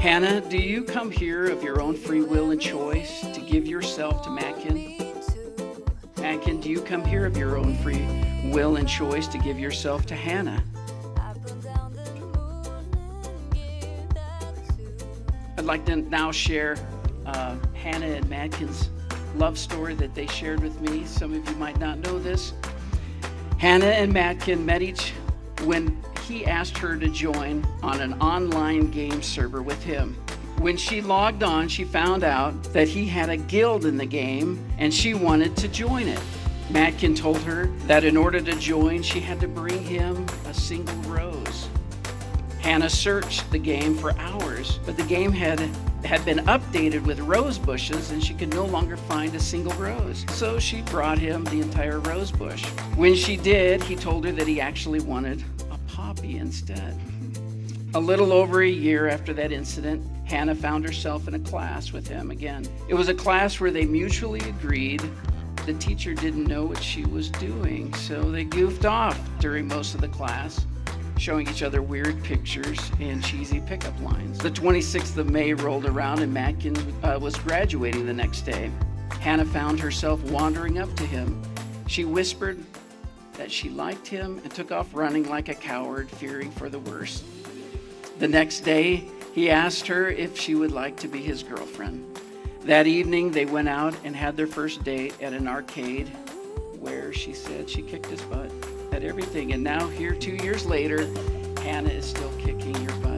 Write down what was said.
Hannah, do you come here of your own free will and choice to give yourself to Mackin? Mackin, do you come here of your own free will and choice to give yourself to Hannah? I'd like to now share uh, Hannah and Madkin's love story that they shared with me. Some of you might not know this. Hannah and Madkin met each when he asked her to join on an online game server with him. When she logged on, she found out that he had a guild in the game and she wanted to join it. Matkin told her that in order to join, she had to bring him a single rose. Hannah searched the game for hours, but the game had had been updated with rose bushes and she could no longer find a single rose. So she brought him the entire rose bush. When she did, he told her that he actually wanted instead. A little over a year after that incident, Hannah found herself in a class with him again. It was a class where they mutually agreed the teacher didn't know what she was doing, so they goofed off during most of the class showing each other weird pictures and cheesy pickup lines. The 26th of May rolled around and Matkin uh, was graduating the next day. Hannah found herself wandering up to him. She whispered that she liked him and took off running like a coward, fearing for the worst. The next day, he asked her if she would like to be his girlfriend. That evening, they went out and had their first date at an arcade where she said she kicked his butt at everything. And now, here two years later, Hannah is still kicking your butt.